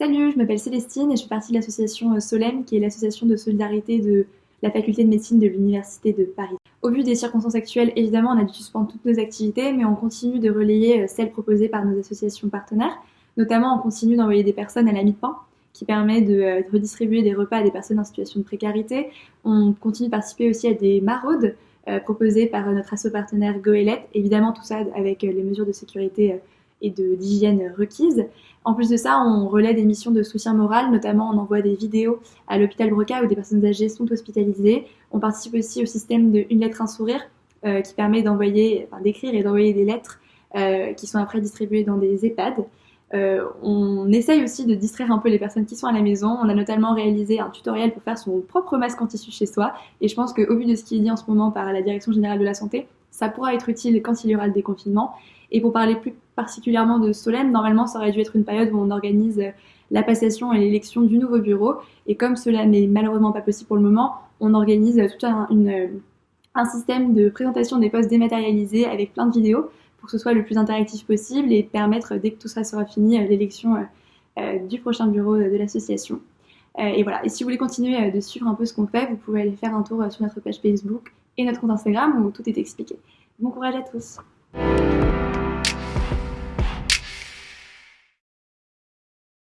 Salut, je m'appelle Célestine et je fais partie de l'association euh, Solem, qui est l'association de solidarité de la faculté de médecine de l'Université de Paris. Au vu des circonstances actuelles, évidemment, on a dû suspendre toutes nos activités, mais on continue de relayer euh, celles proposées par nos associations partenaires. Notamment, on continue d'envoyer des personnes à la mi-pain, qui permet de euh, redistribuer des repas à des personnes en situation de précarité. On continue de participer aussi à des maraudes proposées par notre asso partenaire Goélette. Évidemment, tout ça avec les mesures de sécurité et d'hygiène requises. En plus de ça, on relaie des missions de soutien moral, notamment on envoie des vidéos à l'hôpital Broca où des personnes âgées sont hospitalisées. On participe aussi au système de Une lettre, un sourire euh, qui permet d'envoyer, d'écrire et d'envoyer des lettres euh, qui sont après distribuées dans des EHPAD. Euh, on essaye aussi de distraire un peu les personnes qui sont à la maison. On a notamment réalisé un tutoriel pour faire son propre masque en tissu chez soi. Et je pense qu'au vu de ce qui est dit en ce moment par la Direction Générale de la Santé, ça pourra être utile quand il y aura le déconfinement. Et pour parler plus particulièrement de Solem, normalement ça aurait dû être une période où on organise la passation et l'élection du nouveau bureau. Et comme cela n'est malheureusement pas possible pour le moment, on organise tout un, un système de présentation des postes dématérialisés avec plein de vidéos pour que ce soit le plus interactif possible et permettre, dès que tout ça sera fini, l'élection euh, du prochain bureau de l'association. Euh, et voilà. Et si vous voulez continuer de suivre un peu ce qu'on fait, vous pouvez aller faire un tour sur notre page Facebook et notre compte Instagram où tout est expliqué. Bon courage à tous